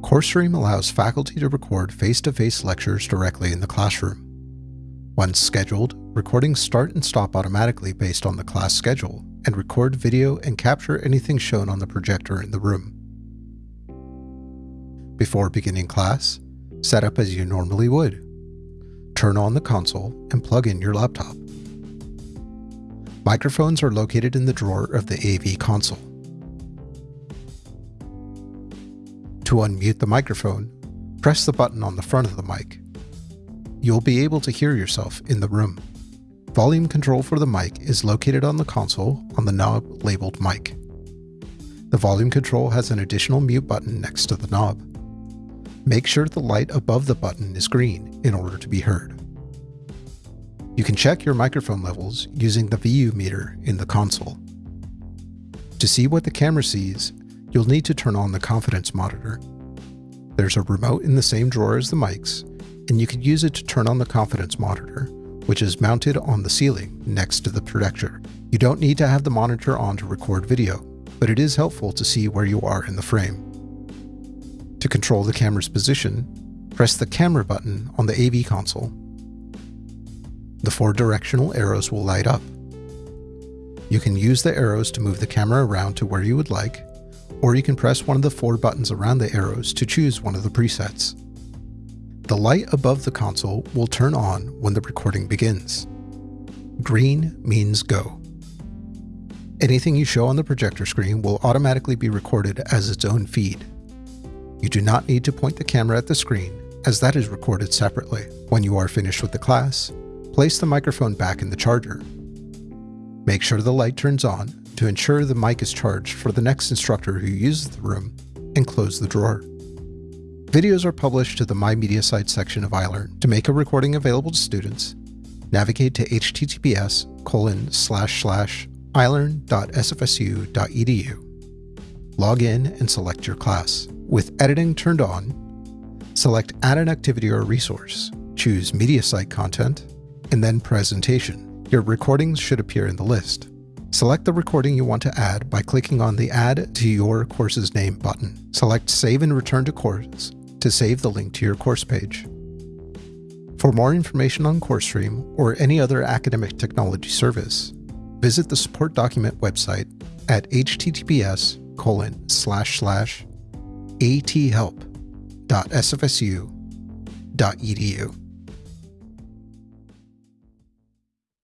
CourseStream allows faculty to record face-to-face lectures directly in the classroom. Once scheduled, recordings start and stop automatically based on the class schedule and record video and capture anything shown on the projector in the room. Before beginning class, set up as you normally would. Turn on the console and plug in your laptop. Microphones are located in the drawer of the AV console. To unmute the microphone, press the button on the front of the mic. You'll be able to hear yourself in the room. Volume control for the mic is located on the console on the knob labeled mic. The volume control has an additional mute button next to the knob. Make sure the light above the button is green in order to be heard. You can check your microphone levels using the VU meter in the console. To see what the camera sees, you'll need to turn on the confidence monitor. There's a remote in the same drawer as the mics, and you can use it to turn on the confidence monitor, which is mounted on the ceiling next to the projector. You don't need to have the monitor on to record video, but it is helpful to see where you are in the frame. To control the camera's position, press the camera button on the AV console. The four directional arrows will light up. You can use the arrows to move the camera around to where you would like, or you can press one of the four buttons around the arrows to choose one of the presets. The light above the console will turn on when the recording begins. Green means go. Anything you show on the projector screen will automatically be recorded as its own feed. You do not need to point the camera at the screen, as that is recorded separately. When you are finished with the class, place the microphone back in the charger. Make sure the light turns on to ensure the mic is charged for the next instructor who uses the room, and close the drawer. Videos are published to the My Mediasite section of iLearn. To make a recording available to students, navigate to https colon slash slash ilearn.sfsu.edu. Log in and select your class. With editing turned on, select Add an activity or resource, choose Mediasite content, and then Presentation. Your recordings should appear in the list. Select the recording you want to add by clicking on the Add to your course's name button. Select Save and Return to Course to save the link to your course page. For more information on CourseStream or any other academic technology service, visit the support document website at https colon slash slash athelp.sfsu.edu.